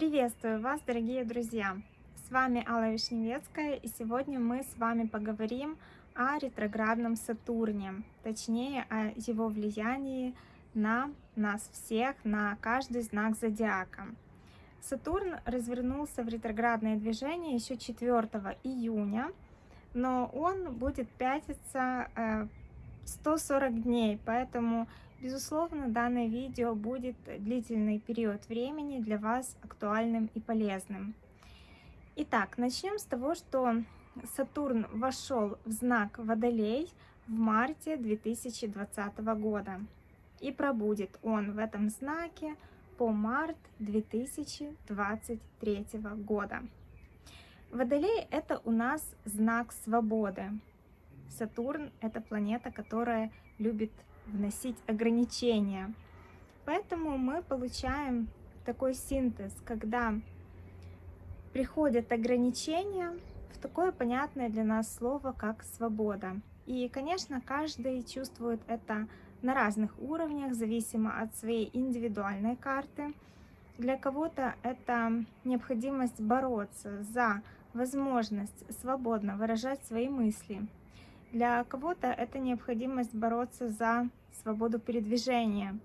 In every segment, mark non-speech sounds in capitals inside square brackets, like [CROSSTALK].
Приветствую вас, дорогие друзья! С вами Алла Вишневецкая, и сегодня мы с вами поговорим о ретроградном Сатурне, точнее о его влиянии на нас всех, на каждый знак зодиака. Сатурн развернулся в ретроградное движение еще 4 июня, но он будет пятиться 140 э, дней, поэтому Безусловно, данное видео будет длительный период времени для вас актуальным и полезным. Итак, начнем с того, что Сатурн вошел в знак Водолей в марте 2020 года. И пробудет он в этом знаке по март 2023 года. Водолей – это у нас знак свободы. Сатурн – это планета, которая любит вносить ограничения. Поэтому мы получаем такой синтез, когда приходят ограничения в такое понятное для нас слово, как свобода. И, конечно, каждый чувствует это на разных уровнях, зависимо от своей индивидуальной карты. Для кого-то это необходимость бороться за возможность свободно выражать свои мысли, для кого-то это необходимость бороться за свободу передвижения.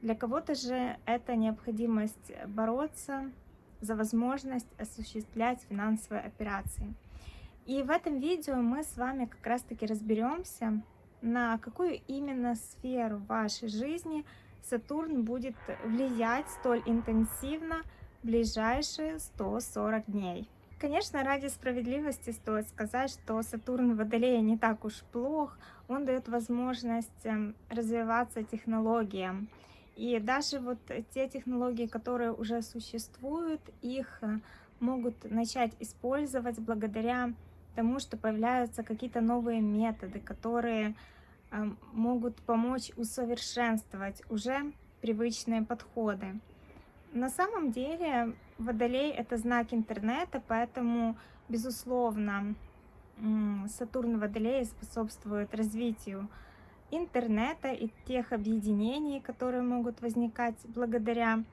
Для кого-то же это необходимость бороться за возможность осуществлять финансовые операции. И в этом видео мы с вами как раз-таки разберемся, на какую именно сферу вашей жизни Сатурн будет влиять столь интенсивно в ближайшие 140 дней. Конечно, ради справедливости стоит сказать, что Сатурн в Водолее не так уж плох. Он дает возможность эм, развиваться технологиям. И даже вот те технологии, которые уже существуют, их э, могут начать использовать благодаря тому, что появляются какие-то новые методы, которые эм, могут помочь усовершенствовать уже привычные подходы. На самом деле Водолей — это знак интернета, поэтому, безусловно, Сатурн Водолей способствует развитию интернета и тех объединений, которые могут возникать благодаря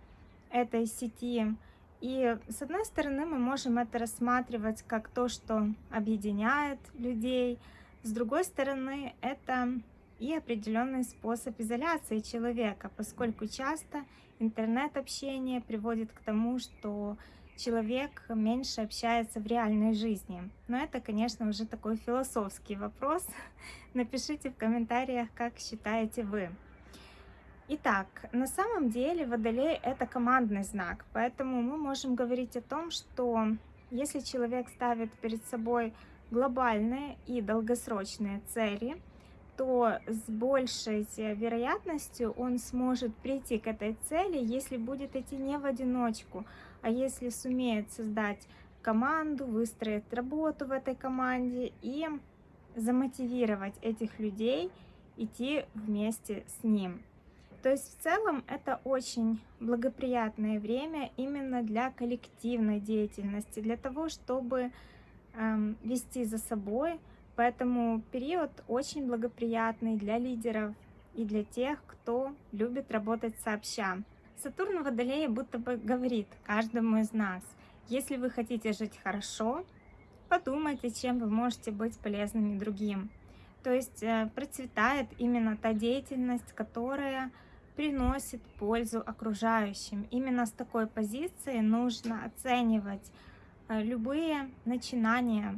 этой сети. И с одной стороны мы можем это рассматривать как то, что объединяет людей, с другой стороны это и определенный способ изоляции человека, поскольку часто интернет-общение приводит к тому, что человек меньше общается в реальной жизни. Но это, конечно, уже такой философский вопрос. [LAUGHS] Напишите в комментариях, как считаете вы. Итак, на самом деле Водолей — это командный знак, поэтому мы можем говорить о том, что если человек ставит перед собой глобальные и долгосрочные цели — то с большей вероятностью он сможет прийти к этой цели, если будет идти не в одиночку, а если сумеет создать команду, выстроить работу в этой команде и замотивировать этих людей идти вместе с ним. То есть в целом это очень благоприятное время именно для коллективной деятельности, для того, чтобы эм, вести за собой Поэтому период очень благоприятный для лидеров и для тех, кто любит работать сообща. Сатурн в Водолее будто бы говорит каждому из нас, если вы хотите жить хорошо, подумайте, чем вы можете быть полезными другим. То есть э, процветает именно та деятельность, которая приносит пользу окружающим. Именно с такой позиции нужно оценивать э, любые начинания,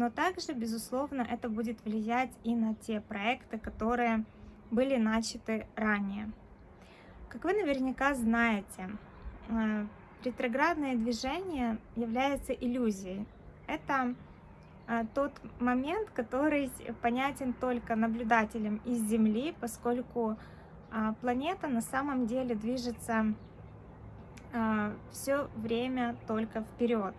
но также, безусловно, это будет влиять и на те проекты, которые были начаты ранее. Как вы наверняка знаете, э, ретроградное движение является иллюзией. Это э, тот момент, который понятен только наблюдателям из Земли, поскольку э, планета на самом деле движется все время только вперед.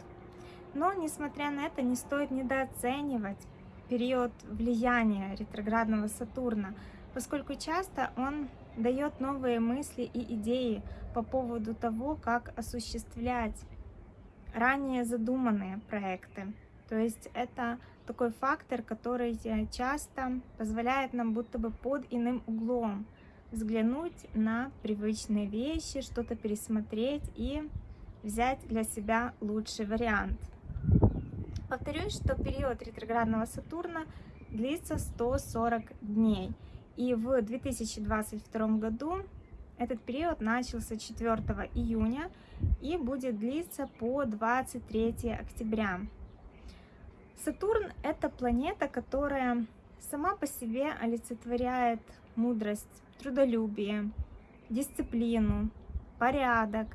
Но, несмотря на это, не стоит недооценивать период влияния ретроградного Сатурна, поскольку часто он дает новые мысли и идеи по поводу того, как осуществлять ранее задуманные проекты. То есть это такой фактор, который часто позволяет нам будто бы под иным углом взглянуть на привычные вещи, что-то пересмотреть и взять для себя лучший вариант. Повторюсь, что период ретроградного Сатурна длится 140 дней. И в 2022 году этот период начался 4 июня и будет длиться по 23 октября. Сатурн – это планета, которая сама по себе олицетворяет мудрость, трудолюбие, дисциплину, порядок.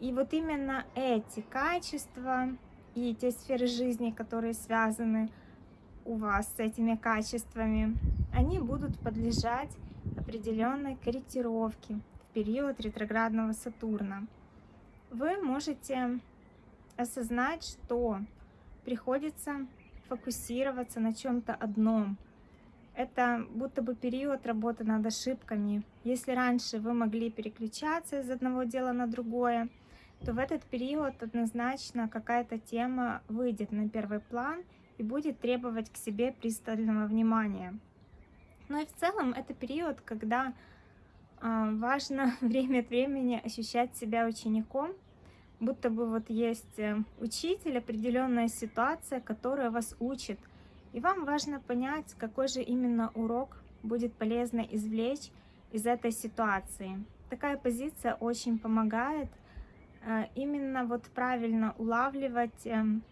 И вот именно эти качества и те сферы жизни, которые связаны у вас с этими качествами, они будут подлежать определенной корректировке в период ретроградного Сатурна. Вы можете осознать, что приходится фокусироваться на чем-то одном. Это будто бы период работы над ошибками. Если раньше вы могли переключаться из одного дела на другое, то в этот период однозначно какая-то тема выйдет на первый план и будет требовать к себе пристального внимания. Ну и в целом это период, когда э, важно [LAUGHS] время от времени ощущать себя учеником, будто бы вот есть э, учитель, определенная ситуация, которая вас учит. И вам важно понять, какой же именно урок будет полезно извлечь из этой ситуации. Такая позиция очень помогает именно вот правильно улавливать эм,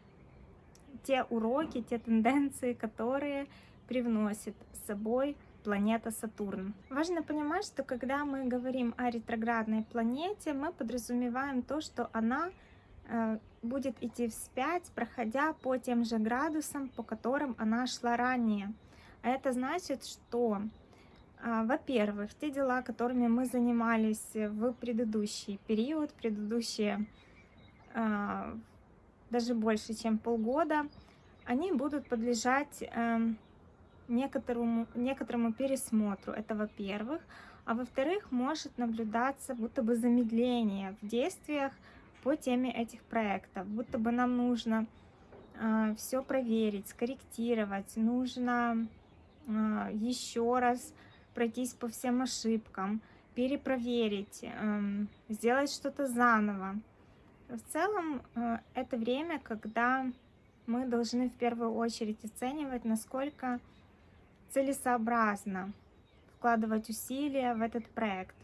те уроки, те тенденции, которые привносит с собой планета Сатурн. Важно понимать, что когда мы говорим о ретроградной планете, мы подразумеваем то, что она э, будет идти вспять, проходя по тем же градусам, по которым она шла ранее. А это значит, что во-первых, те дела, которыми мы занимались в предыдущий период, предыдущие а, даже больше, чем полгода, они будут подлежать эм, некоторому, некоторому пересмотру. Это во-первых. А во-вторых, может наблюдаться будто бы замедление в действиях по теме этих проектов. Будто бы нам нужно э, все проверить, скорректировать, нужно еще раз пройтись по всем ошибкам, перепроверить, эм, сделать что-то заново. В целом, э, это время, когда мы должны в первую очередь оценивать, насколько целесообразно вкладывать усилия в этот проект.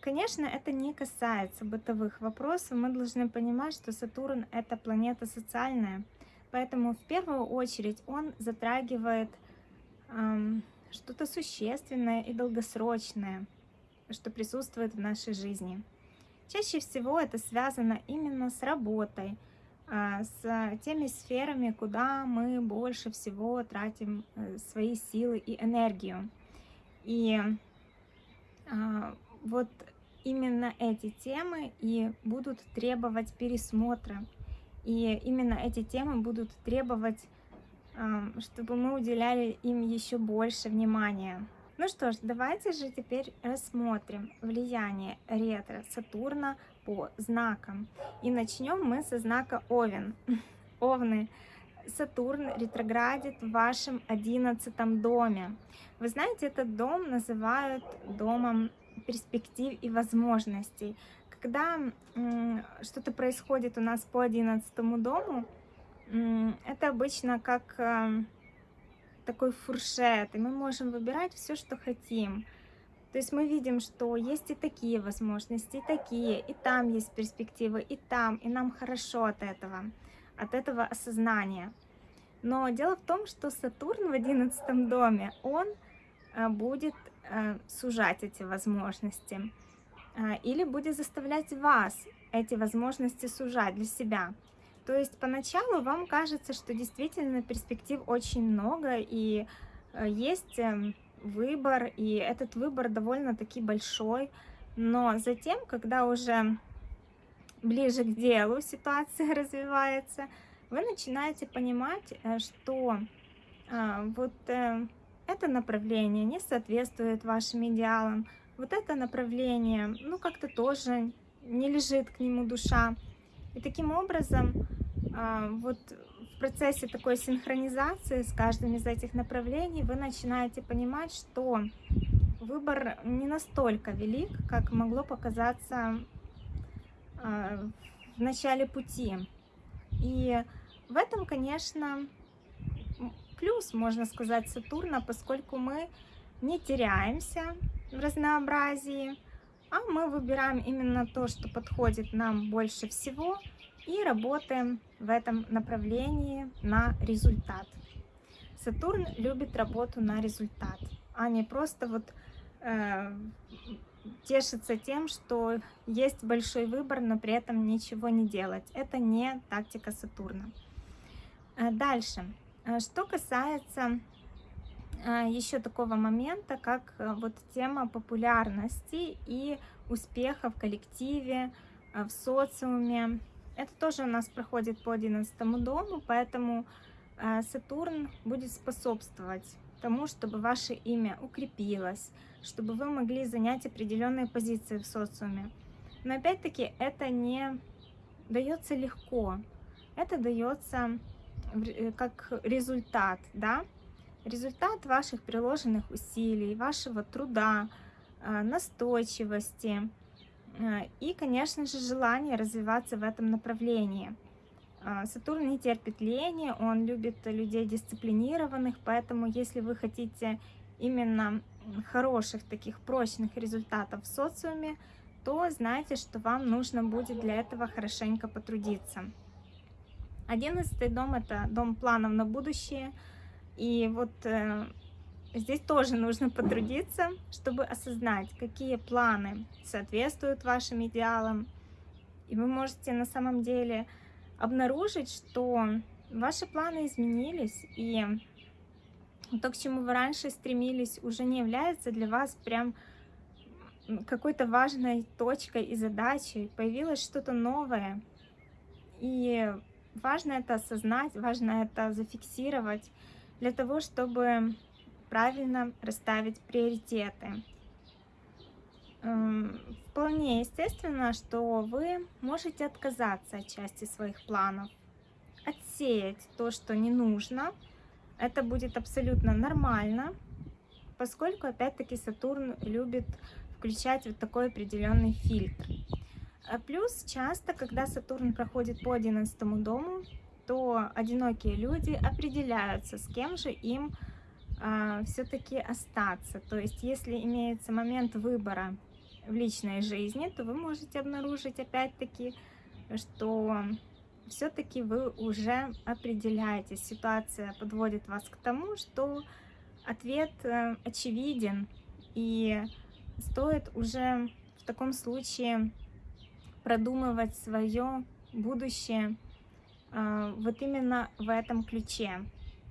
Конечно, это не касается бытовых вопросов. Мы должны понимать, что Сатурн — это планета социальная, поэтому в первую очередь он затрагивает эм, что-то существенное и долгосрочное, что присутствует в нашей жизни. Чаще всего это связано именно с работой, а, с теми сферами, куда мы больше всего тратим э, свои силы и энергию. И а, вот именно эти темы и будут требовать пересмотра. И именно эти темы будут требовать чтобы мы уделяли им еще больше внимания. Ну что ж, давайте же теперь рассмотрим влияние ретро Сатурна по знакам. И начнем мы со знака Овен. [LAUGHS] Овны. Сатурн ретроградит в вашем одиннадцатом доме. Вы знаете, этот дом называют домом перспектив и возможностей. Когда что-то происходит у нас по одиннадцатому дому, это обычно как эм, такой фуршет, и мы можем выбирать все, что хотим. То есть мы видим, что есть и такие возможности, и такие, и там есть перспективы, и там, и нам хорошо от этого, от этого осознания. Но дело в том, что Сатурн в одиннадцатом доме, он э, будет э, сужать эти возможности э, или будет заставлять вас эти возможности сужать для себя. То есть поначалу вам кажется, что действительно перспектив очень много, и э, есть эм, выбор, и этот выбор довольно-таки большой. Но затем, когда уже ближе к делу ситуация [LAUGHS] развивается, вы начинаете понимать, э, что э, вот это направление не соответствует вашим идеалам, вот это направление, ну, как-то тоже не лежит к нему душа. И таким образом а, вот в процессе такой синхронизации с каждым из этих направлений вы начинаете понимать, что выбор не настолько велик, как могло показаться а, в начале пути. И в этом, конечно, плюс, можно сказать, Сатурна, поскольку мы не теряемся в разнообразии, а мы выбираем именно то, что подходит нам больше всего, и работаем в этом направлении на результат. Сатурн любит работу на результат, а не просто вот э, тешится тем, что есть большой выбор, но при этом ничего не делать. Это не тактика Сатурна. Э, дальше. Э, что касается еще такого момента, как вот тема популярности и успеха в коллективе, в социуме. Это тоже у нас проходит по 11 дому, поэтому Сатурн будет способствовать тому, чтобы ваше имя укрепилось, чтобы вы могли занять определенные позиции в социуме. Но опять-таки это не дается легко, это дается э, как результат, да, результат ваших приложенных усилий, вашего труда, э, настойчивости э, и, конечно же, желание развиваться в этом направлении. Сатурн не терпит лени, он любит людей дисциплинированных, поэтому если вы хотите именно хороших таких прочных результатов в социуме, то знайте, что вам нужно будет для этого хорошенько потрудиться. Одиннадцатый дом – это дом планов на будущее. И вот э, здесь тоже нужно потрудиться, чтобы осознать, какие планы соответствуют вашим идеалам. И вы можете на самом деле обнаружить, что ваши планы изменились, и то, к чему вы раньше стремились, уже не является для вас прям какой-то важной точкой и задачей. Появилось что-то новое. И важно это осознать, важно это зафиксировать для того, чтобы правильно расставить приоритеты. Эм, вполне естественно, что вы можете отказаться от части своих планов, отсеять то, что не нужно, это будет абсолютно нормально, поскольку, опять-таки, Сатурн любит включать вот такой определенный фильтр. А плюс часто, когда Сатурн проходит по 11 дому, то одинокие люди определяются, с кем же им а, все-таки остаться. То есть, если имеется момент выбора в личной жизни, то вы можете обнаружить опять-таки, что все-таки вы уже определяетесь. Ситуация подводит вас к тому, что ответ э, очевиден, и стоит уже в таком случае продумывать свое будущее э, вот именно в этом ключе.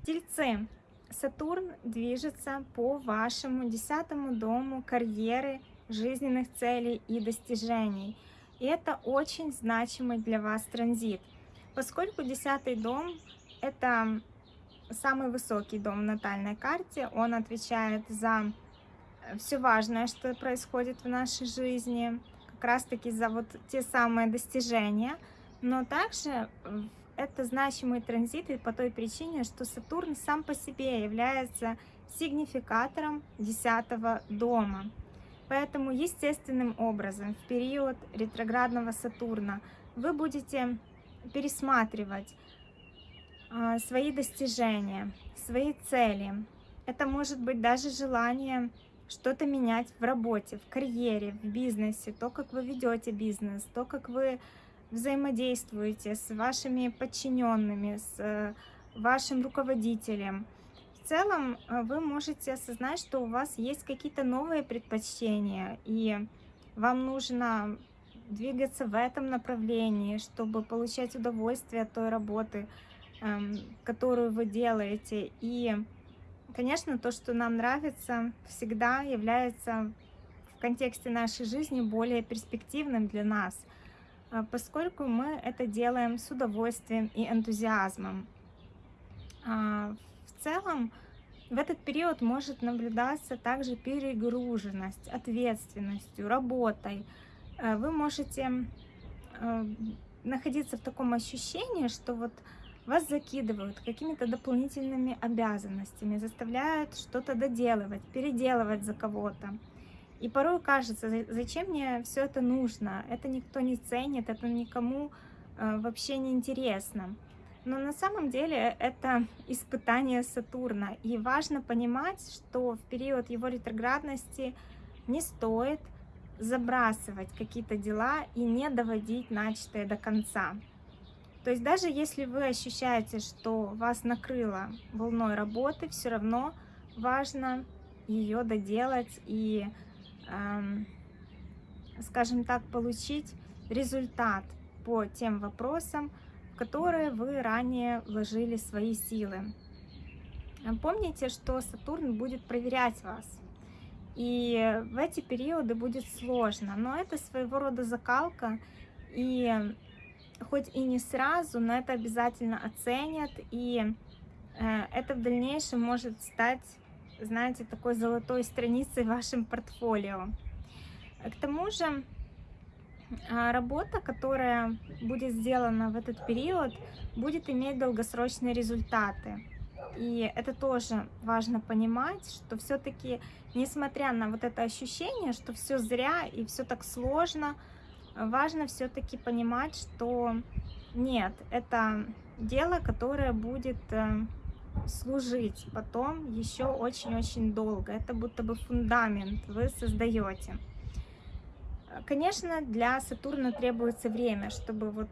Тельцы. Сатурн движется по вашему десятому дому карьеры, жизненных целей и достижений. И это очень значимый для вас транзит – Поскольку десятый дом – это самый высокий дом в натальной карте, он отвечает за все важное, что происходит в нашей жизни, как раз-таки за вот те самые достижения, но также это значимый транзит и по той причине, что Сатурн сам по себе является сигнификатором десятого дома. Поэтому естественным образом в период ретроградного Сатурна вы будете пересматривать а, свои достижения, свои цели. Это может быть даже желание что-то менять в работе, в карьере, в бизнесе, то, как вы ведете бизнес, то, как вы взаимодействуете с вашими подчиненными, с э, вашим руководителем. В целом э, вы можете осознать, что у вас есть какие-то новые предпочтения, и вам нужно двигаться в этом направлении, чтобы получать удовольствие от той работы, эм, которую вы делаете. И, конечно, то, что нам нравится, всегда является в контексте нашей жизни более перспективным для нас, поскольку мы это делаем с удовольствием и энтузиазмом. А, в целом, в этот период может наблюдаться также перегруженность ответственностью, работой, Э, вы можете находиться в таком ощущении, что вот вас закидывают какими-то дополнительными обязанностями, заставляют что-то доделывать, переделывать за кого-то. И порой кажется, зачем мне все это нужно? Это никто не ценит, это никому э, вообще не интересно. Но на самом деле это испытание Сатурна. И важно понимать, что в период его ретроградности не стоит забрасывать какие-то дела и не доводить начатое до конца. То есть даже если вы ощущаете, что вас накрыло волной работы, все равно важно ее доделать и, скажем так, получить результат по тем вопросам, в которые вы ранее вложили свои силы. Помните, что Сатурн будет проверять вас. И в эти периоды будет сложно, но это своего рода закалка, и хоть и не сразу, но это обязательно оценят, и э, это в дальнейшем может стать, знаете, такой золотой страницей в вашем портфолио. К тому же, а, работа, которая будет сделана в этот период, будет иметь долгосрочные результаты. И это тоже важно понимать, что все-таки, несмотря на вот это ощущение, что все зря и все так сложно, важно все-таки понимать, что нет, это дело, которое будет э, служить потом еще очень-очень долго. Это будто бы фундамент вы создаете. Конечно, для Сатурна требуется время, чтобы вот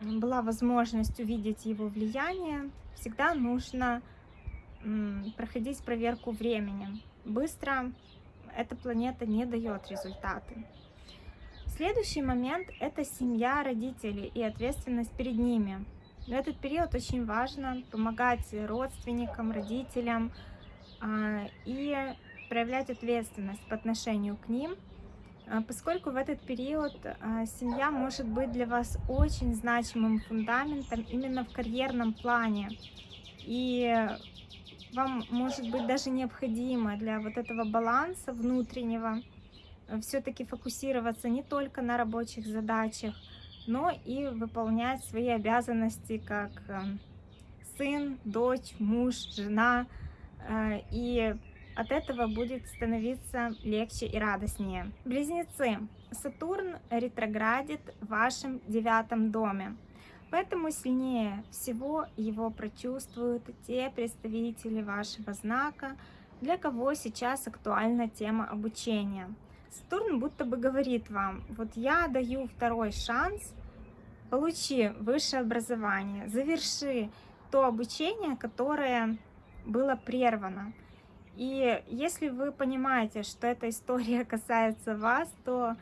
была возможность увидеть его влияние. Всегда нужно проходить проверку временем. Быстро эта планета не дает результаты. Следующий момент – это семья, родители и ответственность перед ними. В этот период очень важно помогать родственникам, родителям а, и проявлять ответственность по отношению к ним, а, поскольку в этот период а, семья может быть для вас очень значимым фундаментом именно в карьерном плане. И вам может быть даже необходимо для вот этого баланса внутреннего э, все-таки фокусироваться не только на рабочих задачах, но и выполнять свои обязанности как э, сын, дочь, муж, жена. Э, и от этого будет становиться легче и радостнее. Близнецы. Сатурн ретроградит в вашем девятом доме. Поэтому сильнее всего его прочувствуют те представители вашего знака, для кого сейчас актуальна тема обучения. Сатурн будто бы говорит вам, вот я даю второй шанс, получи высшее образование, заверши то обучение, которое было прервано. И если вы понимаете, что эта история [LAUGHS] касается вас, то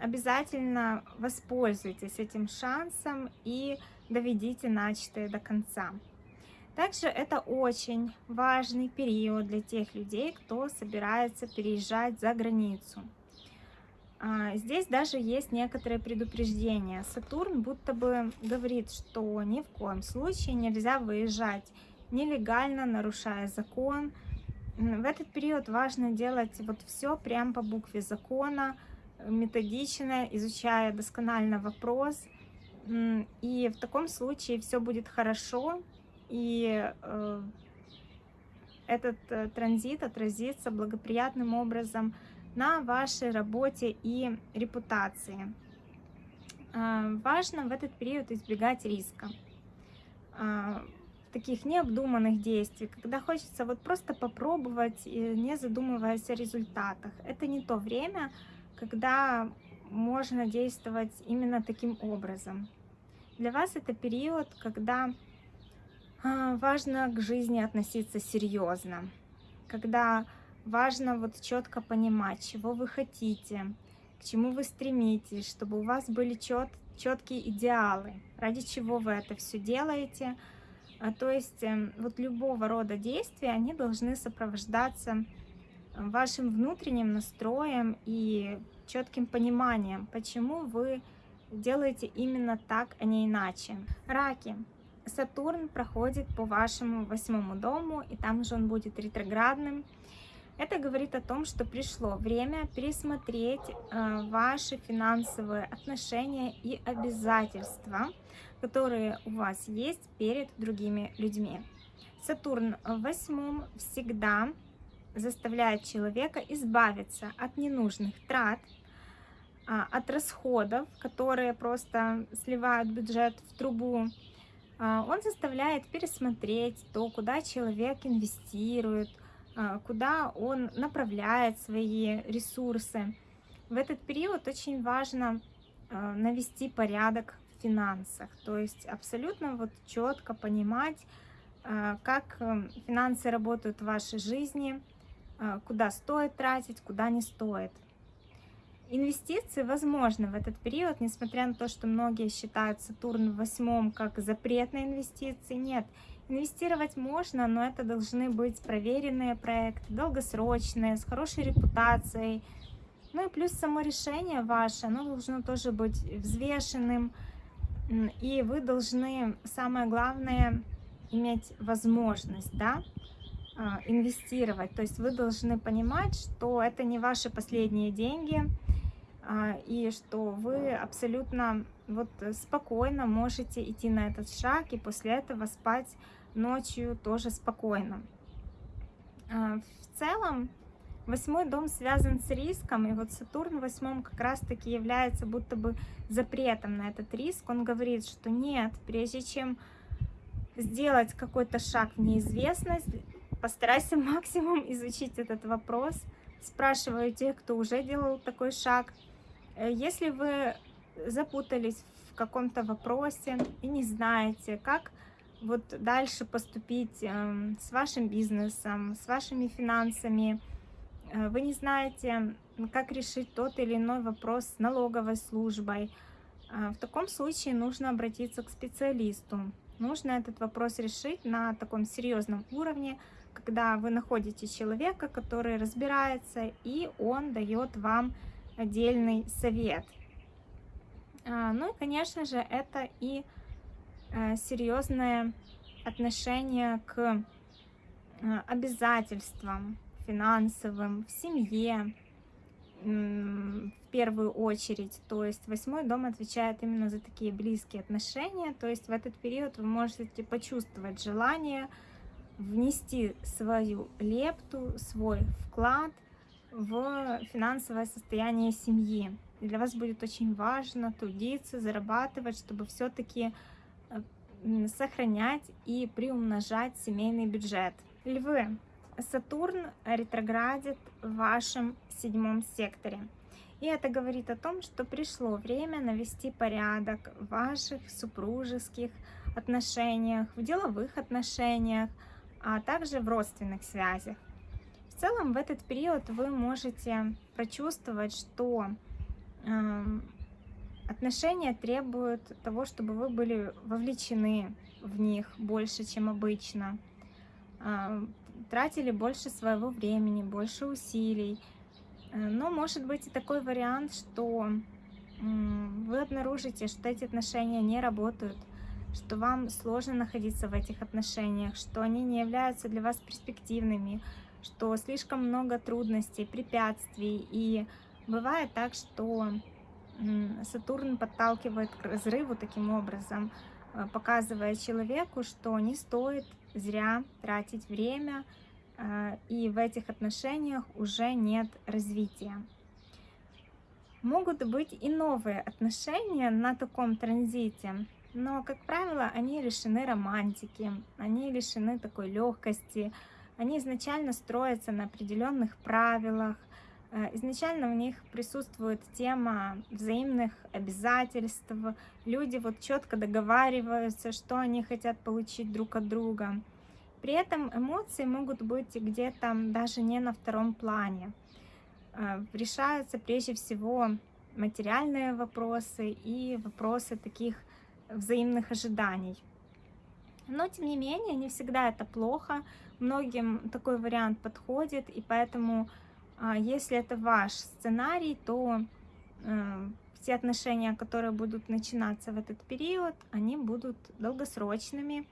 обязательно воспользуйтесь этим шансом и доведите начатое до конца. Также это очень важный период для тех людей, кто собирается переезжать за границу. А, здесь даже есть некоторые предупреждения. Сатурн будто бы говорит, что ни в коем случае нельзя выезжать нелегально, нарушая закон. В этот период важно делать вот все прямо по букве закона, методично, изучая досконально вопрос. И в таком случае все будет хорошо, и э, этот э, транзит отразится благоприятным образом на вашей работе и репутации. Э, важно в этот период избегать риска таких необдуманных действий, когда хочется вот просто попробовать, не задумываясь о результатах. Это не то время, когда можно действовать именно таким образом. Для вас это период, когда а, важно к жизни относиться серьезно, когда важно вот четко понимать, чего вы хотите, к чему вы стремитесь, чтобы у вас были чет, четкие идеалы, ради чего вы это все делаете. А, то есть эм, вот любого рода действия, они должны сопровождаться вашим внутренним настроем и четким пониманием, почему вы делаете именно так, а не иначе. Раки. Сатурн проходит по вашему восьмому дому, и там же он будет ретроградным. Это говорит о том, что пришло время пересмотреть э, ваши финансовые отношения и обязательства, которые у вас есть перед другими людьми. Сатурн в восьмом всегда заставляет человека избавиться от ненужных трат, а, от расходов, которые просто сливают бюджет в трубу. А, он заставляет пересмотреть то, куда человек инвестирует, куда он направляет свои ресурсы. В этот период очень важно навести порядок в финансах, то есть абсолютно вот четко понимать, как э, финансы работают в вашей жизни, куда стоит тратить, куда не стоит. Инвестиции возможны в этот период, несмотря на то, что многие считают Сатурн в восьмом как запрет на инвестиции. Нет, инвестировать можно, но это должны быть проверенные проекты, долгосрочные, с хорошей репутацией. Ну и плюс само решение ваше, оно должно тоже быть взвешенным. И вы должны, самое главное, иметь возможность, да, а, инвестировать. То есть вы должны понимать, что это не ваши последние деньги, а, и что вы абсолютно вот спокойно можете идти на этот шаг и после этого спать ночью тоже спокойно. А, в целом, восьмой дом связан с риском, и вот Сатурн в восьмом как раз-таки является будто бы запретом на этот риск. Он говорит, что нет, прежде чем сделать какой-то шаг в неизвестность, постарайся [LAUGHS] максимум изучить этот вопрос. Спрашиваю тех, кто уже делал такой шаг – Э, если вы запутались в каком-то вопросе и не знаете, как вот дальше поступить эм, с вашим бизнесом, с вашими финансами, э, вы не знаете, как решить тот или иной вопрос с налоговой службой, э, в таком случае нужно обратиться к специалисту. Нужно этот вопрос решить на таком серьезном уровне, когда вы находите человека, который разбирается, и он дает вам отдельный совет. А, ну и, конечно же, это и э, серьезное отношение к э, обязательствам финансовым в семье, в первую очередь. То есть восьмой дом отвечает именно за такие близкие отношения. То есть в этот период вы можете почувствовать желание внести свою лепту, свой вклад в финансовое состояние семьи. Для вас будет очень важно трудиться, зарабатывать, чтобы все-таки э, сохранять и приумножать семейный бюджет. Львы, Сатурн ретроградит в вашем седьмом секторе. И это говорит о том, что пришло время навести порядок в ваших супружеских отношениях, в деловых отношениях, а также в родственных связях целом в этот период вы можете прочувствовать, что э, отношения требуют того, чтобы вы были вовлечены в них больше, чем обычно, э, тратили больше своего времени, больше усилий. Э, но может быть и такой вариант, что вы обнаружите, что эти отношения не работают, что вам сложно находиться в этих отношениях, что они не являются для вас перспективными, что слишком много трудностей, препятствий, и бывает так, что Сатурн подталкивает к разрыву таким образом, э, показывая человеку, что не стоит зря тратить время, э, и в этих отношениях уже нет развития. Могут быть и новые отношения на таком транзите, но, как правило, они лишены романтики, они лишены такой легкости, они изначально строятся на определенных правилах, изначально в них присутствует тема взаимных обязательств, люди вот четко договариваются, что они хотят получить друг от друга. При этом эмоции могут быть где-то даже не на втором плане. Э, решаются прежде всего материальные вопросы и вопросы таких взаимных ожиданий. Но, тем не менее, не всегда это плохо. Многим такой вариант подходит, и поэтому, если это ваш сценарий, то э, все отношения, которые будут начинаться в этот период, они будут долгосрочными,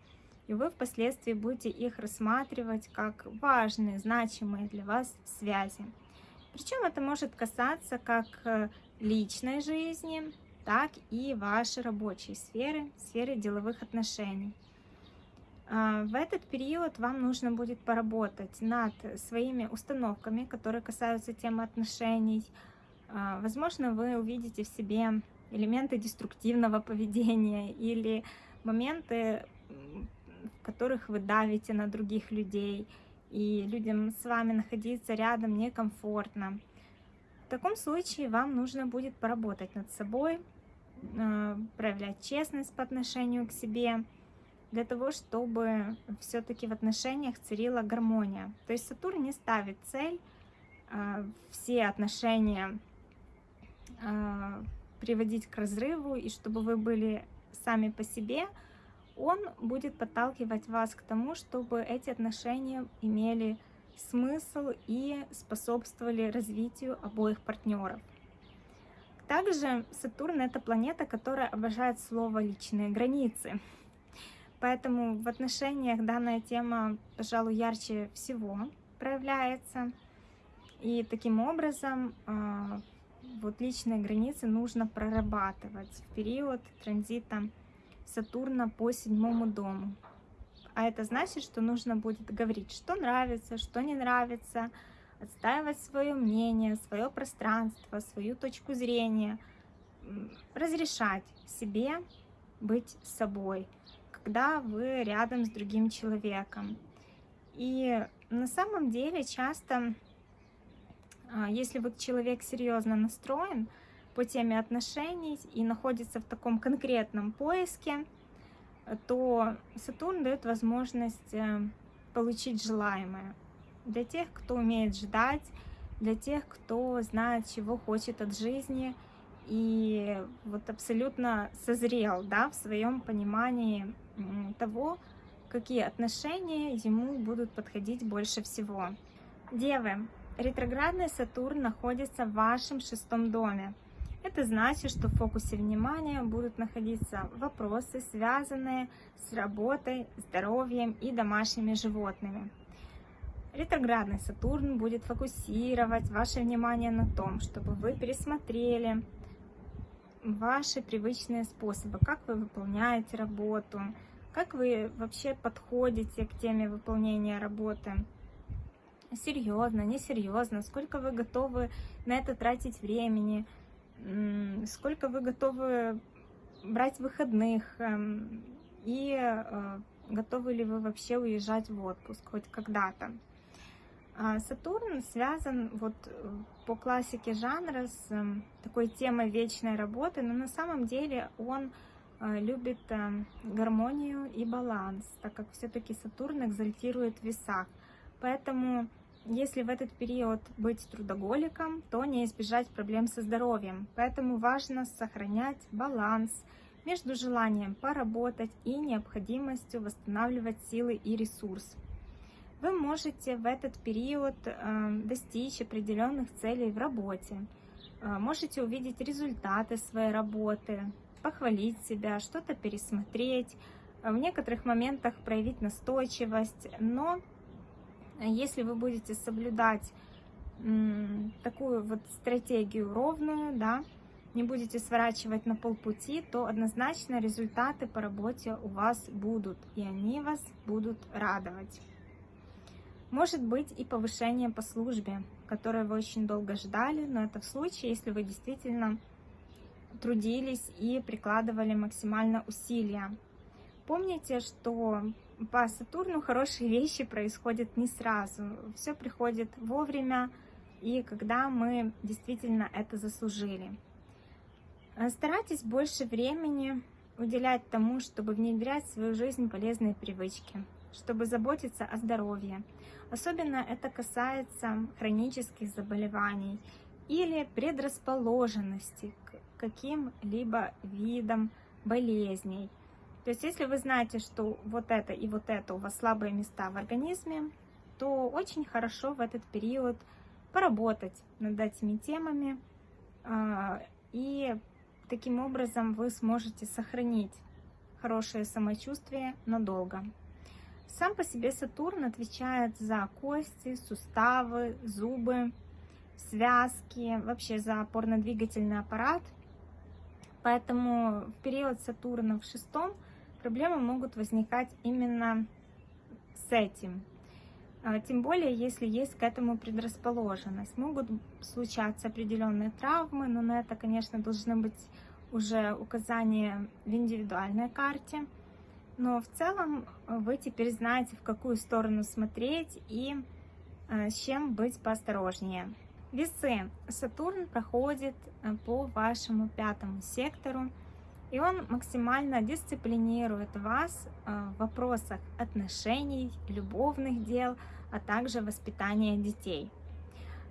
и вы впоследствии будете их рассматривать как важные, значимые для вас связи. Причем это может касаться как э, личной жизни, так и вашей рабочей сферы, сферы деловых отношений. А, в этот период вам нужно будет поработать над своими установками, которые касаются темы отношений, А, возможно, вы увидите в себе элементы деструктивного [LAUGHS] поведения или моменты, в которых вы давите на других людей, и людям с вами находиться рядом некомфортно. В таком случае вам нужно будет поработать над собой, а, проявлять честность по отношению к себе, для того, чтобы все-таки в отношениях царила гармония. То есть Сатурн не ставит цель а, все отношения а, приводить к разрыву, и чтобы вы были сами по себе, он будет подталкивать вас к тому, чтобы эти отношения имели смысл и способствовали развитию обоих партнеров. Также Сатурн — это планета, которая обожает слово «личные границы». Поэтому в отношениях данная тема, пожалуй, ярче всего проявляется. И таким образом а, вот личные границы нужно прорабатывать в период транзита Сатурна по седьмому дому. А это значит, что нужно будет говорить, что нравится, что не нравится, отстаивать свое мнение, свое пространство, свою точку зрения, разрешать себе быть собой, когда вы рядом с другим человеком. И на самом деле часто а, если вот человек серьезно настроен по теме отношений и находится в таком конкретном поиске, то Сатурн дает возможность э, получить желаемое. Для тех, кто умеет ждать, для тех, кто знает, чего хочет от жизни и вот абсолютно созрел да, в своем понимании того, какие отношения ему будут подходить больше всего. Девы, Ретроградный Сатурн находится в вашем шестом доме. Это значит, что в фокусе внимания будут находиться вопросы, связанные с работой, здоровьем и домашними животными. Ретроградный Сатурн будет фокусировать ваше внимание на том, чтобы вы пересмотрели ваши привычные способы, как вы выполняете работу, как вы вообще подходите к теме выполнения работы? Серьезно, несерьезно, сколько вы готовы на это тратить времени, сколько вы готовы брать выходных, эм, и э, готовы ли вы вообще уезжать в отпуск хоть когда-то. А Сатурн связан вот э, по классике жанра с эм, такой темой вечной работы, но на самом деле он э, любит эм, гармонию и баланс, так как все-таки Сатурн экзальтирует в весах. Поэтому если в этот период быть трудоголиком, то не избежать проблем со здоровьем. Поэтому важно сохранять баланс между желанием поработать и необходимостью восстанавливать силы и ресурс. Вы можете в этот период э, достичь определенных целей в работе, э, можете увидеть результаты своей работы, похвалить себя, что-то пересмотреть, в некоторых моментах проявить настойчивость, но если вы будете соблюдать такую вот стратегию ровную, да, не будете сворачивать на полпути, то однозначно результаты по работе у вас будут, и они вас будут радовать. Может быть и повышение по службе, которое вы очень долго ждали, но это в случае, если вы действительно трудились и прикладывали максимально усилия. Помните, что по Сатурну хорошие [LAUGHS] вещи происходят не сразу. Все приходит вовремя и когда мы действительно это заслужили. Э, старайтесь больше времени уделять тому, чтобы внедрять в свою жизнь полезные привычки, чтобы заботиться о здоровье. Особенно это касается хронических заболеваний или предрасположенности к каким-либо видам болезней. То есть, если вы знаете, что вот это и вот это у вас слабые места в организме, то очень хорошо в этот период поработать над этими темами, а, и таким образом вы сможете сохранить хорошее самочувствие надолго. Сам по себе Сатурн отвечает за кости, суставы, зубы, связки, вообще за опорно-двигательный аппарат. Поэтому в период Сатурна в шестом – проблемы могут возникать именно с этим. тем более, если есть к этому предрасположенность. Могут случаться определенные травмы, но на это, конечно, должны быть уже указания в индивидуальной карте. Но в целом вы теперь знаете, в какую сторону смотреть и с чем быть поосторожнее. Весы. Сатурн проходит по вашему пятому сектору, и он максимально дисциплинирует вас в вопросах отношений, любовных дел, а также воспитания детей.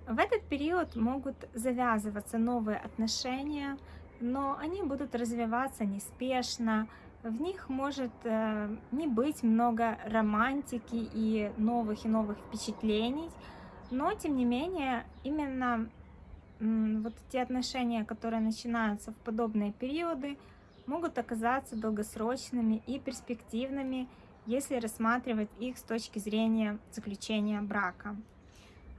В этот период могут завязываться новые отношения, но они будут развиваться неспешно, в них может э, не быть много романтики и новых и новых впечатлений, но тем не менее именно вот эти отношения, которые начинаются в подобные периоды, могут оказаться долгосрочными и перспективными, если рассматривать их с точки зрения заключения брака.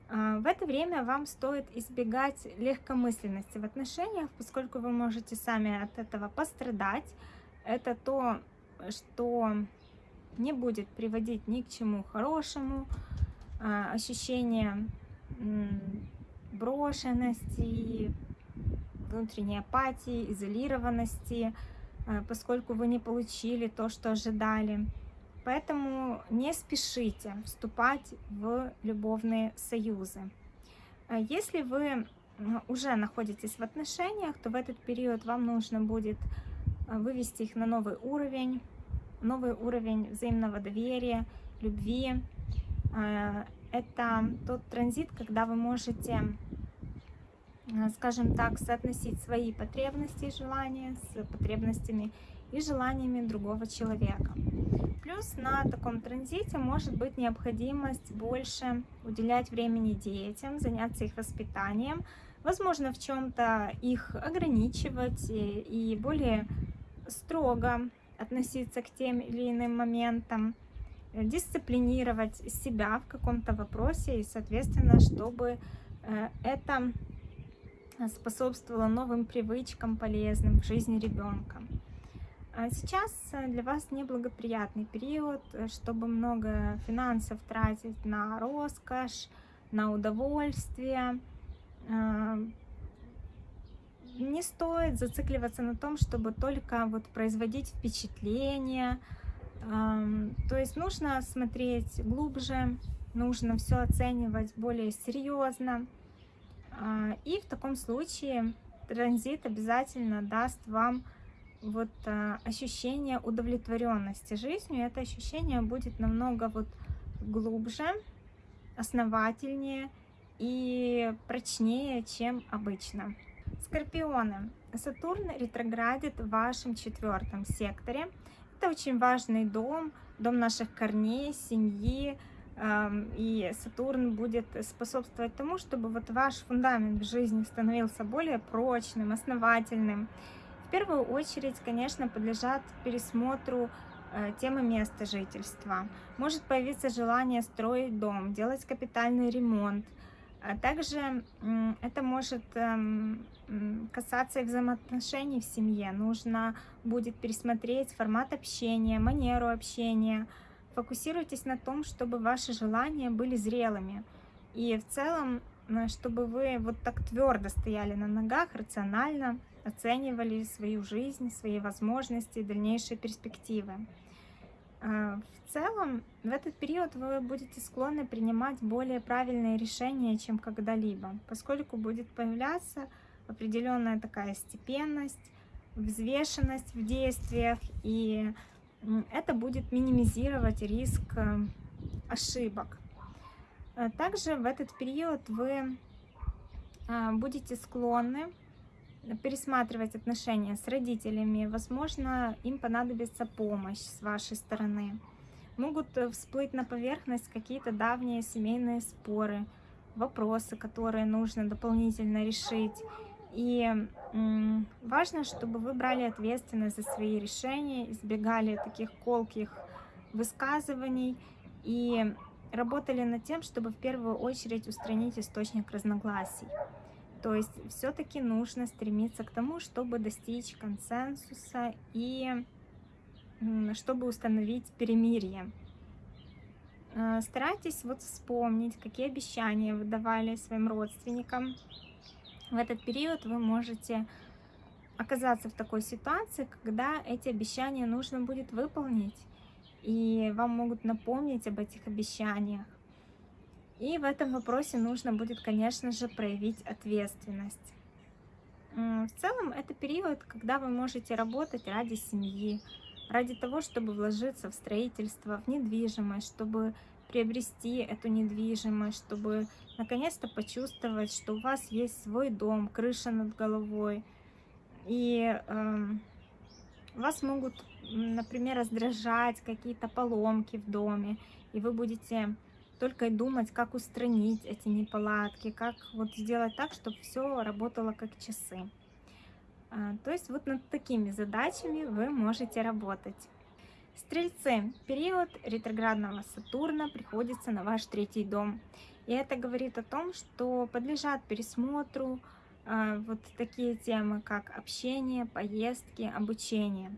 А, в это время вам стоит избегать легкомысленности в отношениях, поскольку вы можете сами от этого пострадать. Это то, что не будет приводить ни к чему хорошему, а, ощущение брошенности, внутренней апатии, изолированности, а, поскольку вы не получили то, что ожидали. Поэтому не спешите вступать в любовные союзы. А если вы уже находитесь в отношениях, то в этот период вам нужно будет вывести их на новый уровень, новый уровень взаимного доверия, любви. А, это тот транзит, когда вы можете, скажем так, соотносить свои потребности и желания с потребностями и желаниями другого человека. Плюс на таком транзите может быть необходимость больше уделять времени детям, заняться их воспитанием, возможно, в чем-то их ограничивать и более строго относиться к тем или иным моментам, дисциплинировать себя в каком-то вопросе и, соответственно, чтобы э, это способствовало новым привычкам полезным в жизни ребенка. А сейчас э, для вас неблагоприятный период, э, чтобы много финансов тратить на роскошь, на удовольствие. Не стоит зацикливаться на том, чтобы только вот производить впечатление. То есть нужно смотреть глубже, нужно все оценивать более серьезно. А, и в таком случае транзит обязательно даст вам вот а, ощущение удовлетворенности жизнью, это ощущение будет намного вот глубже, основательнее и прочнее, чем обычно. Скорпионы. Сатурн ретроградит в вашем четвертом секторе. Это очень важный дом, дом наших корней, семьи. И Сатурн будет способствовать тому, чтобы вот ваш фундамент в жизни становился более прочным, основательным в первую очередь, конечно, подлежат пересмотру э, темы места жительства. Может появиться желание строить дом, делать капитальный ремонт. А также это может эм, касаться и взаимоотношений в семье. Нужно будет пересмотреть формат общения, манеру общения. Фокусируйтесь на том, чтобы ваши желания были зрелыми. И в целом, чтобы вы вот так твердо стояли на ногах, рационально, оценивали свою жизнь, свои возможности, дальнейшие перспективы. А, в целом, в этот период вы будете склонны принимать более правильные решения, чем когда-либо, поскольку будет появляться определенная такая степенность, взвешенность в действиях, и это будет минимизировать риск э, ошибок. А также в этот период вы а, будете склонны пересматривать отношения с родителями. Возможно, им понадобится помощь с вашей стороны. Могут э, всплыть на поверхность какие-то давние семейные споры, вопросы, которые нужно дополнительно решить. И важно, чтобы вы брали ответственность за свои решения, избегали таких колких высказываний и работали над тем, чтобы в первую очередь устранить источник разногласий. То есть все-таки нужно стремиться к тому, чтобы достичь консенсуса и чтобы установить перемирие. э, старайтесь вот вспомнить, какие обещания вы давали своим родственникам. В этот период вы можете оказаться в такой ситуации, когда эти обещания нужно будет выполнить, и вам могут напомнить об этих обещаниях. И в этом вопросе нужно будет, конечно же, проявить ответственность. В целом, это период, когда вы можете работать ради семьи, ради того, чтобы вложиться в строительство, в недвижимость, чтобы приобрести эту недвижимость, чтобы наконец-то почувствовать, что у вас есть свой дом, крыша над головой. И э, вас могут, например, раздражать какие-то поломки в доме, и вы будете только думать, как устранить эти неполадки, как вот сделать так, чтобы все работало как часы. А, то есть вот над такими задачами вы можете работать. Стрельцы, период ретроградного Сатурна приходится на ваш третий дом. И это говорит о том, что подлежат пересмотру э, вот такие темы, как общение, поездки, обучение.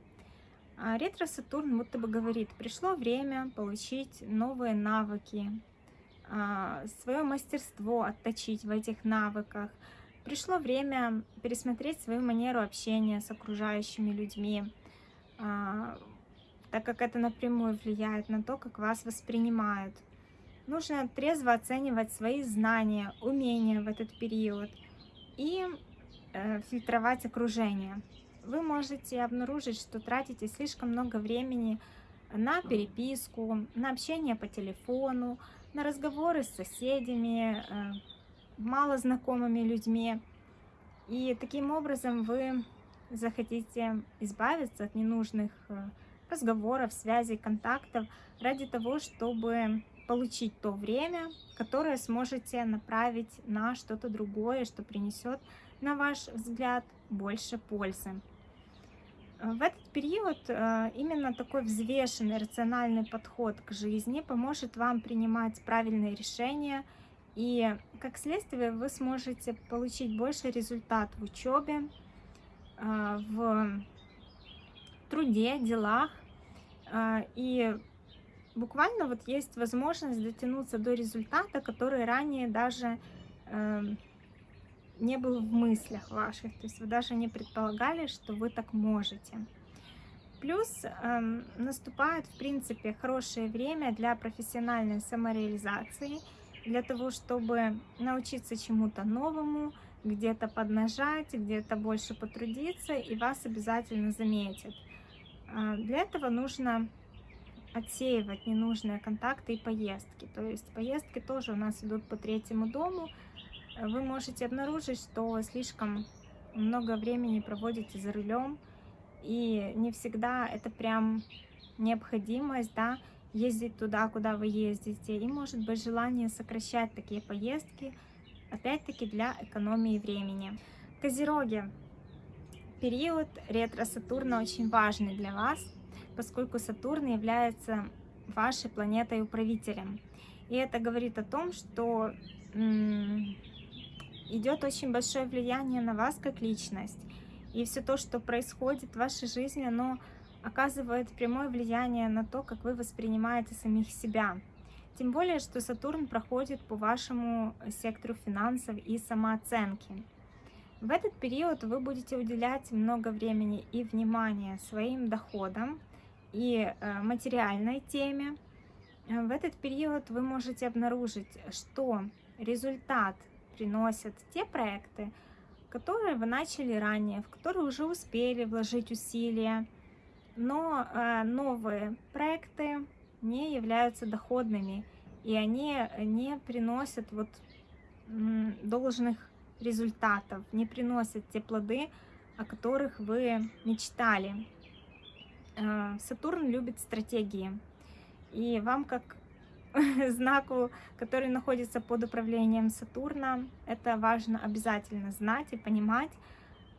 А ретро-Сатурн будто бы говорит, пришло время получить новые навыки, свое мастерство отточить в этих навыках, Пришло время пересмотреть свою манеру общения с окружающими людьми, а, так как это напрямую влияет на то, как вас воспринимают. Нужно трезво оценивать свои знания, умения в этот период и э, фильтровать окружение. Вы можете обнаружить, что тратите слишком много времени на переписку, на общение по телефону, на разговоры с соседями, э, мало знакомыми людьми. И таким образом вы захотите избавиться от ненужных э, разговоров, связей, контактов ради того, чтобы получить то время, которое сможете направить на что-то другое, что принесет, на ваш взгляд, больше пользы. В этот период э, именно такой взвешенный, рациональный подход к жизни поможет вам принимать правильные решения – и как следствие вы сможете получить больше результат в учебе, а, в труде, делах. А, и буквально вот есть возможность дотянуться до результата, который ранее даже эм, не был в мыслях ваших. То есть вы даже не предполагали, что вы так можете. Плюс э, наступает, в принципе, хорошее время для профессиональной самореализации – для того, чтобы научиться чему-то новому, где-то поднажать, где-то больше потрудиться, и вас обязательно заметят. А, для этого нужно отсеивать ненужные контакты и поездки. То есть поездки тоже у нас идут по третьему дому. Вы можете обнаружить, что слишком много времени проводите за рулем, и не всегда это прям необходимость, да, ездить туда, куда вы ездите. И может быть желание сокращать такие поездки, опять-таки для экономии времени. Козероги. Период ретро-Сатурна очень важный для вас, поскольку Сатурн является вашей планетой-управителем. И это говорит о том, что идет очень большое влияние на вас как личность. И все то, что происходит в вашей жизни, оно оказывает прямое влияние на то, как вы воспринимаете самих себя. Тем более, что Сатурн проходит по вашему сектору финансов и самооценки. В этот период вы будете уделять много времени и внимания своим доходам и э, материальной теме. В этот период вы можете обнаружить, что результат приносят те проекты, которые вы начали ранее, в которые уже успели вложить усилия, но э, новые проекты не являются доходными, и они не приносят вот должных результатов, не приносят те плоды, о которых вы мечтали. Э, Сатурн любит стратегии, и вам как [LAUGHS] знаку, который находится под управлением Сатурна, это важно обязательно знать и понимать,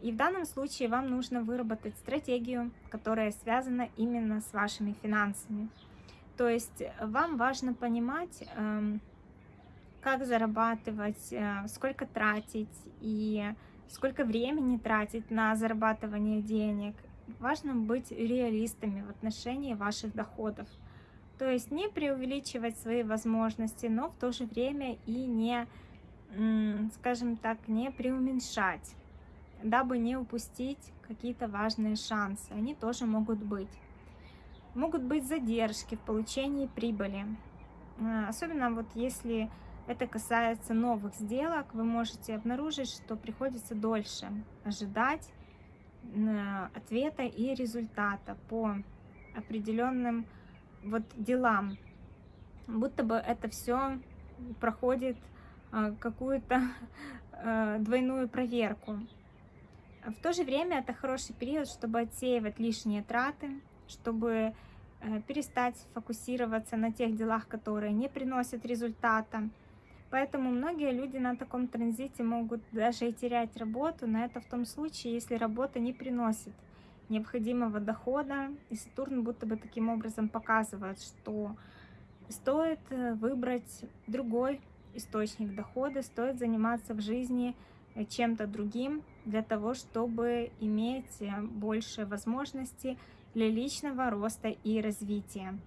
и в данном случае вам нужно выработать стратегию, которая связана именно с вашими финансами. То есть вам важно понимать, эм, как зарабатывать, э, сколько тратить и сколько времени тратить на зарабатывание денег. Важно быть реалистами в отношении ваших доходов. То есть не преувеличивать свои возможности, но в то же время и не, скажем так, не преуменьшать, дабы не упустить какие-то важные шансы. Они тоже могут быть. Могут быть задержки в получении прибыли. А, особенно вот если это касается новых сделок, вы можете обнаружить, что приходится дольше ожидать ответа и результата по определенным вот делам. Будто бы это все проходит а, какую-то [LAUGHS] а, двойную проверку. В то же время это хороший период, чтобы отсеивать лишние траты, чтобы э, перестать фокусироваться на тех делах, которые не приносят результата, Поэтому многие люди на таком транзите могут даже и терять работу, но это в том случае, если работа не приносит необходимого дохода, и Сатурн будто бы таким образом показывает, что стоит э, выбрать другой источник дохода, стоит заниматься в жизни э, чем-то другим для того, чтобы иметь э, больше возможностей для личного роста и развития.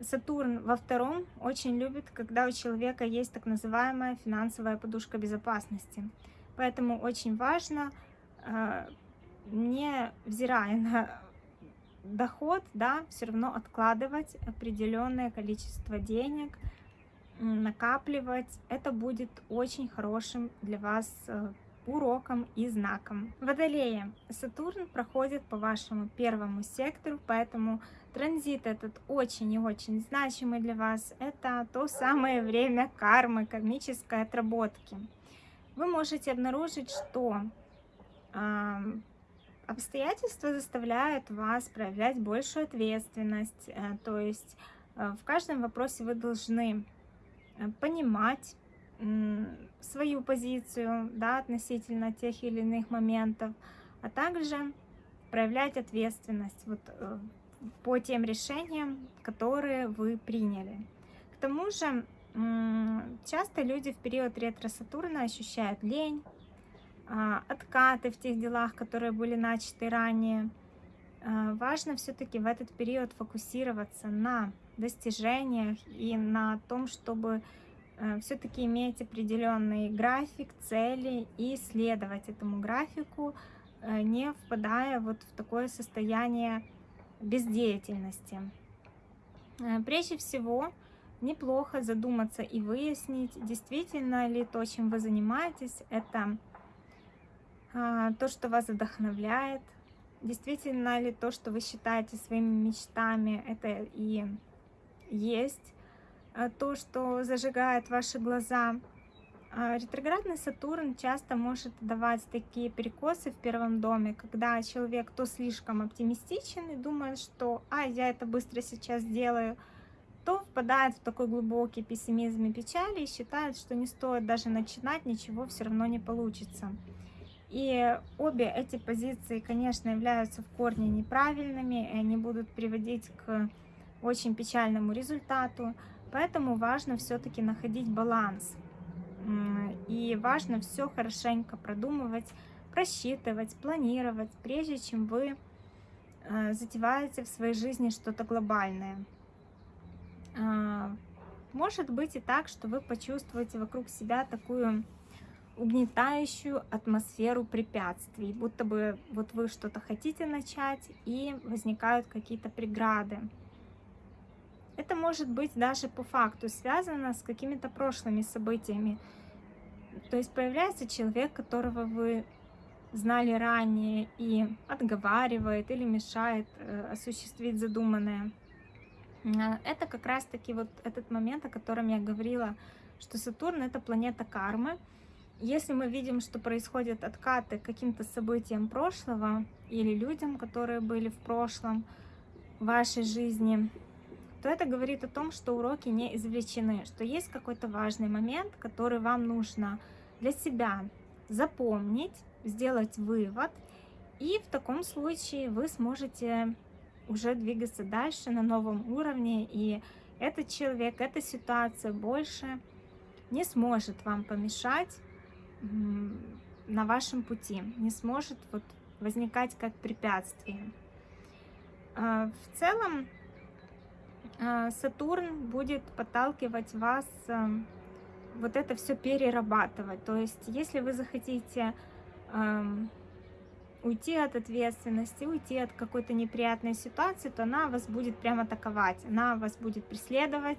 Сатурн во втором очень любит, когда у человека есть так называемая финансовая подушка безопасности. Поэтому очень важно, не взирая на доход, да, все равно откладывать определенное количество денег, накапливать. Это будет очень хорошим для вас э, уроком и знаком. Водолея. Сатурн проходит по вашему первому сектору, поэтому Транзит этот очень и очень значимый для вас. Это то самое время кармы, кармической отработки. Вы можете обнаружить, что обстоятельства заставляют вас проявлять большую ответственность. Э, то есть э, в каждом вопросе вы должны э, понимать свою позицию да, относительно тех или иных моментов, а также проявлять ответственность. Вот, по тем решениям, которые вы приняли. К тому же, часто люди в период ретро-сатурна ощущают лень, откаты в тех делах, которые были начаты ранее. А, важно все-таки в этот период фокусироваться на достижениях и на том, чтобы э, все-таки иметь определенный график, цели и следовать этому графику, э, не впадая вот в такое состояние бездеятельности. Э, прежде всего, неплохо задуматься и выяснить, действительно ли то, чем вы занимаетесь, это а, то, что вас вдохновляет, действительно ли то, что вы считаете своими мечтами, это и есть э, то, что зажигает ваши глаза. А, ретроградный Сатурн часто может давать такие перекосы в первом доме, когда человек то слишком оптимистичен и думает, что «а, я это быстро сейчас сделаю», то впадает в такой глубокий пессимизм и печаль и считает, что не стоит даже начинать, ничего все равно не получится. И обе эти позиции, конечно, являются в корне неправильными, и они будут приводить к очень печальному результату, поэтому важно все-таки находить баланс и важно все хорошенько продумывать, просчитывать, планировать, прежде чем вы э, затеваете в своей жизни что-то глобальное. А, может быть и так, что вы почувствуете вокруг себя такую угнетающую атмосферу препятствий, будто бы вот вы что-то хотите начать и возникают какие-то преграды. Это может быть даже по факту связано с какими-то прошлыми событиями. То есть появляется человек, которого вы знали ранее и отговаривает или мешает э, осуществить задуманное. Э, это как раз-таки вот этот момент, о котором я говорила, что Сатурн — это планета кармы. Если мы видим, что происходят откаты каким-то событиям прошлого или людям, которые были в прошлом в вашей жизни, то это говорит о том, что уроки не извлечены, что есть какой-то важный момент, который вам нужно для себя запомнить, сделать вывод, и в таком случае вы сможете уже двигаться дальше на новом уровне, и этот человек, эта ситуация больше не сможет вам помешать на вашем пути, не сможет вот возникать как препятствие. А, в целом, э, Сатурн будет подталкивать вас э, вот это все перерабатывать. То есть, если вы захотите эм, уйти от ответственности, уйти от какой-то неприятной ситуации, то она вас будет прямо атаковать, она вас будет преследовать,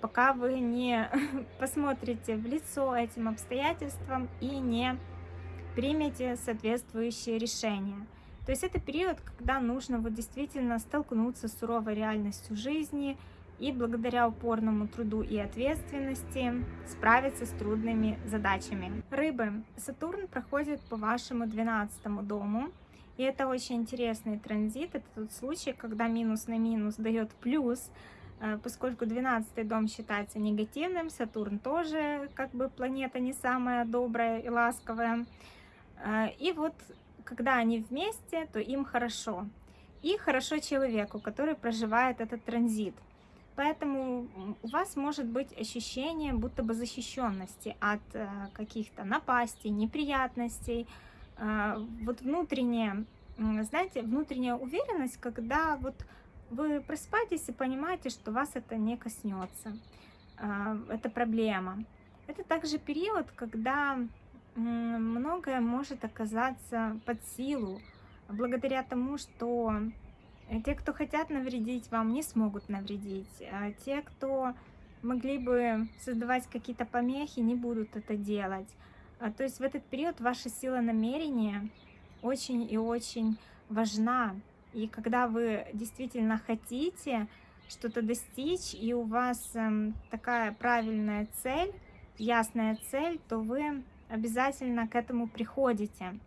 пока вы не [LAUGHS] посмотрите в лицо этим обстоятельствам и не примете соответствующее решение. То есть это период, когда нужно вот действительно столкнуться с суровой реальностью жизни и благодаря упорному труду и ответственности справиться с трудными задачами. Рыбы. Сатурн проходит по вашему 12 дому. И это очень интересный транзит. Это тот случай, когда минус на минус дает плюс, поскольку 12 дом считается негативным, Сатурн тоже как бы планета не самая добрая и ласковая. Э, и вот когда они вместе, то им хорошо. И хорошо человеку, который проживает этот транзит. Поэтому у вас может быть ощущение будто бы защищенности от э, каких-то напастей, неприятностей. Э, вот внутренняя, знаете, внутренняя уверенность, когда вот вы просыпаетесь и понимаете, что вас это не коснется. Э, это проблема. Это также период, когда многое может оказаться под силу, благодаря тому, что те, кто хотят навредить вам, не смогут навредить. А те, кто могли бы создавать какие-то помехи, не будут это делать. А, то есть в этот период ваша сила намерения очень и очень важна. И когда вы действительно хотите что-то достичь, и у вас эм, такая правильная цель, ясная цель, то вы обязательно к этому приходите.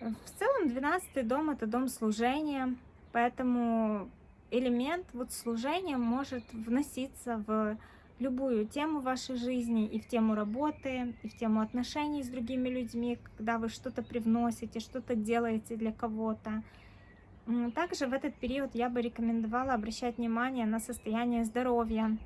В целом 12 дом это дом служения, поэтому элемент вот служения может вноситься в любую тему вашей жизни, и в тему работы, и в тему отношений с другими людьми, когда вы что-то привносите, что-то делаете для кого-то. Также в этот период я бы рекомендовала обращать внимание на состояние здоровья.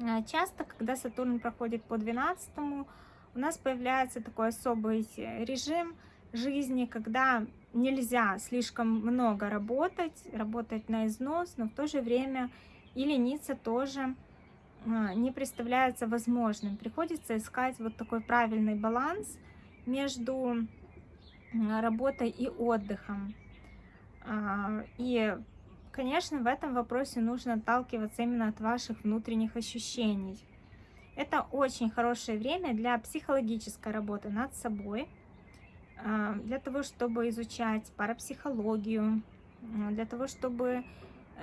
А, часто, когда Сатурн проходит по 12 у нас появляется такой особый режим жизни, когда нельзя слишком много работать, работать на износ, но в то же время и лениться тоже а, не представляется возможным. Приходится искать вот такой правильный баланс между работой и отдыхом. А, и, конечно, в этом вопросе нужно отталкиваться именно от ваших внутренних ощущений. Это очень хорошее время для психологической работы над собой, а, для того, чтобы изучать парапсихологию, для того, чтобы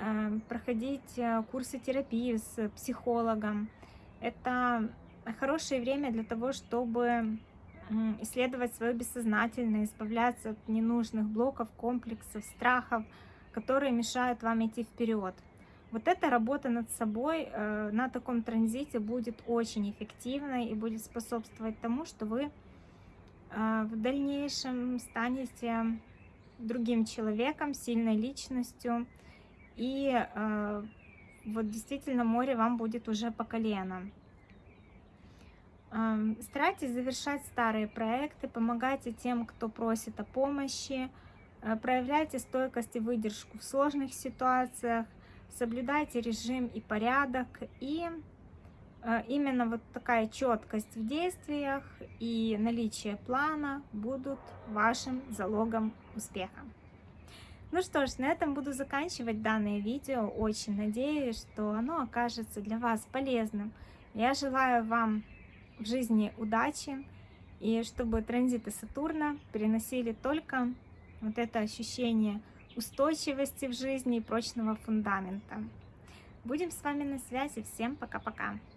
а, проходить э, курсы терапии с психологом. Это хорошее время для того, чтобы исследовать свое бессознательное, избавляться от ненужных блоков, комплексов, страхов, которые мешают вам идти вперед. Вот эта работа над собой э, на таком транзите будет очень эффективной и будет способствовать тому, что вы э, в дальнейшем станете другим человеком, сильной личностью. И э, вот действительно море вам будет уже по колено. Старайтесь завершать старые проекты, помогайте тем, кто просит о помощи, э, проявляйте стойкость и выдержку в сложных ситуациях, соблюдайте режим и порядок, и э, именно вот такая четкость в действиях и наличие плана будут вашим залогом успеха. Ну что ж, на этом буду заканчивать данное видео. Очень надеюсь, что оно окажется для вас полезным. Я желаю вам в жизни удачи и чтобы транзиты Сатурна приносили только вот это ощущение устойчивости в жизни и прочного фундамента. Будем с вами на связи. Всем пока-пока.